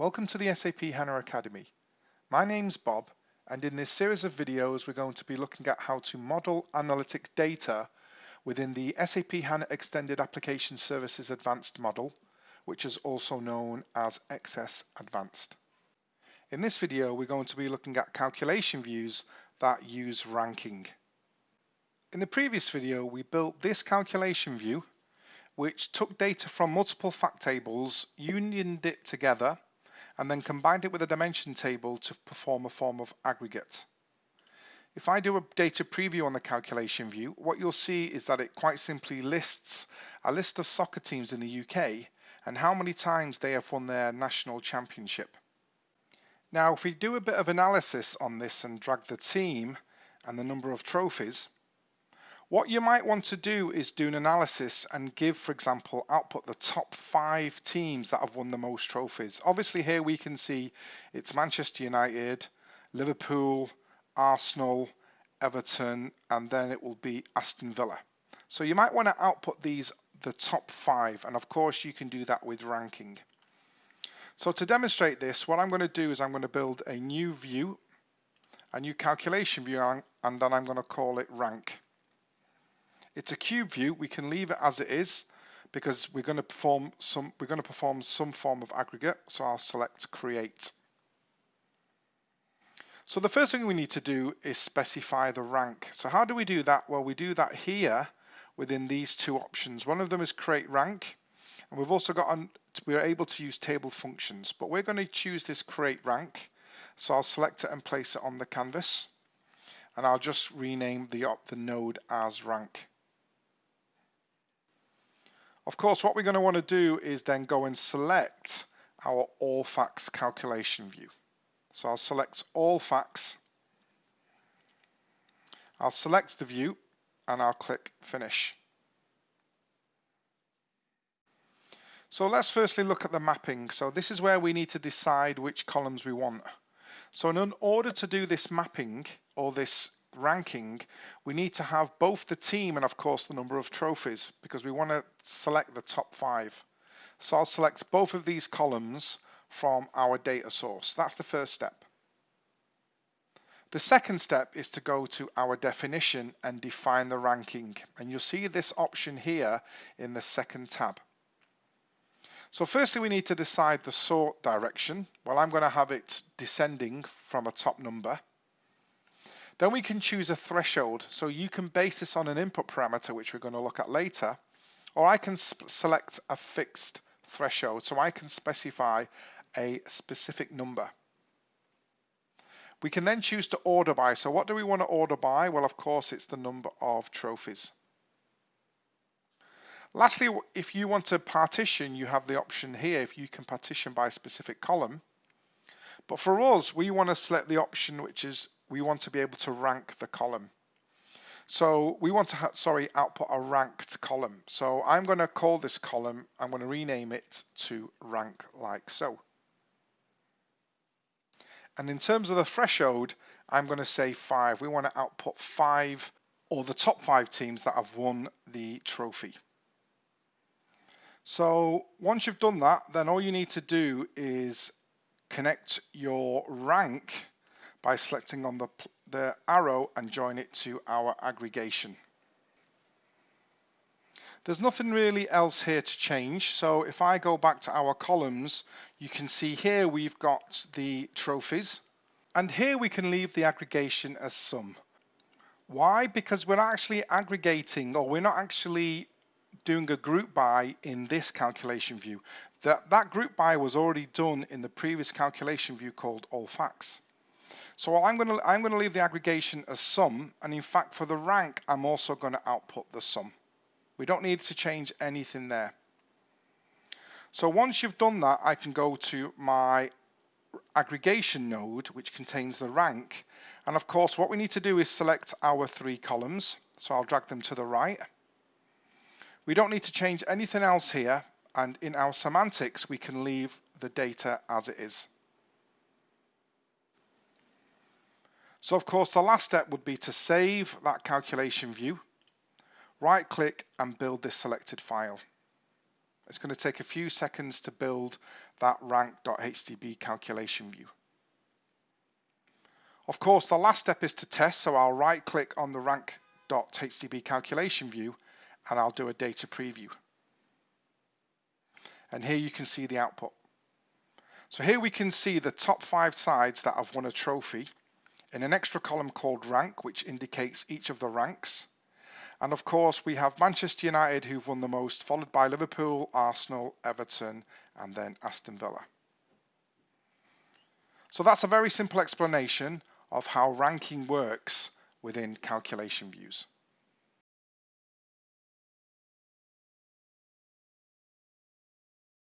Welcome to the SAP HANA Academy. My name's Bob and in this series of videos we're going to be looking at how to model analytic data within the SAP HANA Extended Application Services Advanced model, which is also known as XS Advanced. In this video we're going to be looking at calculation views that use ranking. In the previous video we built this calculation view which took data from multiple fact tables, unioned it together and then combined it with a dimension table to perform a form of aggregate. If I do a data preview on the calculation view, what you'll see is that it quite simply lists a list of soccer teams in the UK and how many times they have won their national championship. Now, if we do a bit of analysis on this and drag the team and the number of trophies, what you might want to do is do an analysis and give, for example, output the top five teams that have won the most trophies. Obviously here we can see it's Manchester United, Liverpool, Arsenal, Everton, and then it will be Aston Villa. So you might want to output these the top five, and of course you can do that with ranking. So to demonstrate this, what I'm going to do is I'm going to build a new view, a new calculation view, and then I'm going to call it rank. It's a cube view. We can leave it as it is because we're going to perform some we're going to perform some form of aggregate. So I'll select create. So the first thing we need to do is specify the rank. So how do we do that? Well, we do that here within these two options. One of them is create rank, and we've also got on, we're able to use table functions, but we're going to choose this create rank. So I'll select it and place it on the canvas, and I'll just rename the, the node as rank. Of course, what we're going to want to do is then go and select our all facts calculation view. So I'll select all facts. I'll select the view and I'll click finish. So let's firstly look at the mapping. So this is where we need to decide which columns we want. So in order to do this mapping or this ranking, we need to have both the team and of course the number of trophies because we want to select the top five. So I'll select both of these columns from our data source. That's the first step. The second step is to go to our definition and define the ranking. And you'll see this option here in the second tab. So firstly, we need to decide the sort direction. Well, I'm going to have it descending from a top number. Then we can choose a threshold. So you can base this on an input parameter, which we're going to look at later, or I can select a fixed threshold. So I can specify a specific number. We can then choose to order by. So what do we want to order by? Well, of course, it's the number of trophies. Lastly, if you want to partition, you have the option here if you can partition by a specific column. But for us, we want to select the option which is we want to be able to rank the column. So we want to, sorry, output a ranked column. So I'm going to call this column, I'm going to rename it to rank like so. And in terms of the threshold, I'm going to say five. We want to output five or the top five teams that have won the trophy. So once you've done that, then all you need to do is connect your rank by selecting on the, the arrow and join it to our aggregation. There's nothing really else here to change. So if I go back to our columns, you can see here we've got the trophies. And here we can leave the aggregation as sum. Why? Because we're actually aggregating or we're not actually doing a group by in this calculation view. That, that group by was already done in the previous calculation view called all facts. So I'm going to I'm going to leave the aggregation as sum, and in fact for the rank I'm also going to output the sum. We don't need to change anything there. So once you've done that, I can go to my aggregation node, which contains the rank. And of course, what we need to do is select our three columns. So I'll drag them to the right. We don't need to change anything else here. And in our semantics, we can leave the data as it is. So of course the last step would be to save that calculation view, right click and build this selected file. It's going to take a few seconds to build that rank.hdb calculation view. Of course, the last step is to test, so I'll right click on the rank.hdb calculation view and I'll do a data preview. And here you can see the output. So here we can see the top five sides that have won a trophy in an extra column called rank, which indicates each of the ranks. And of course, we have Manchester United who've won the most, followed by Liverpool, Arsenal, Everton, and then Aston Villa. So that's a very simple explanation of how ranking works within calculation views.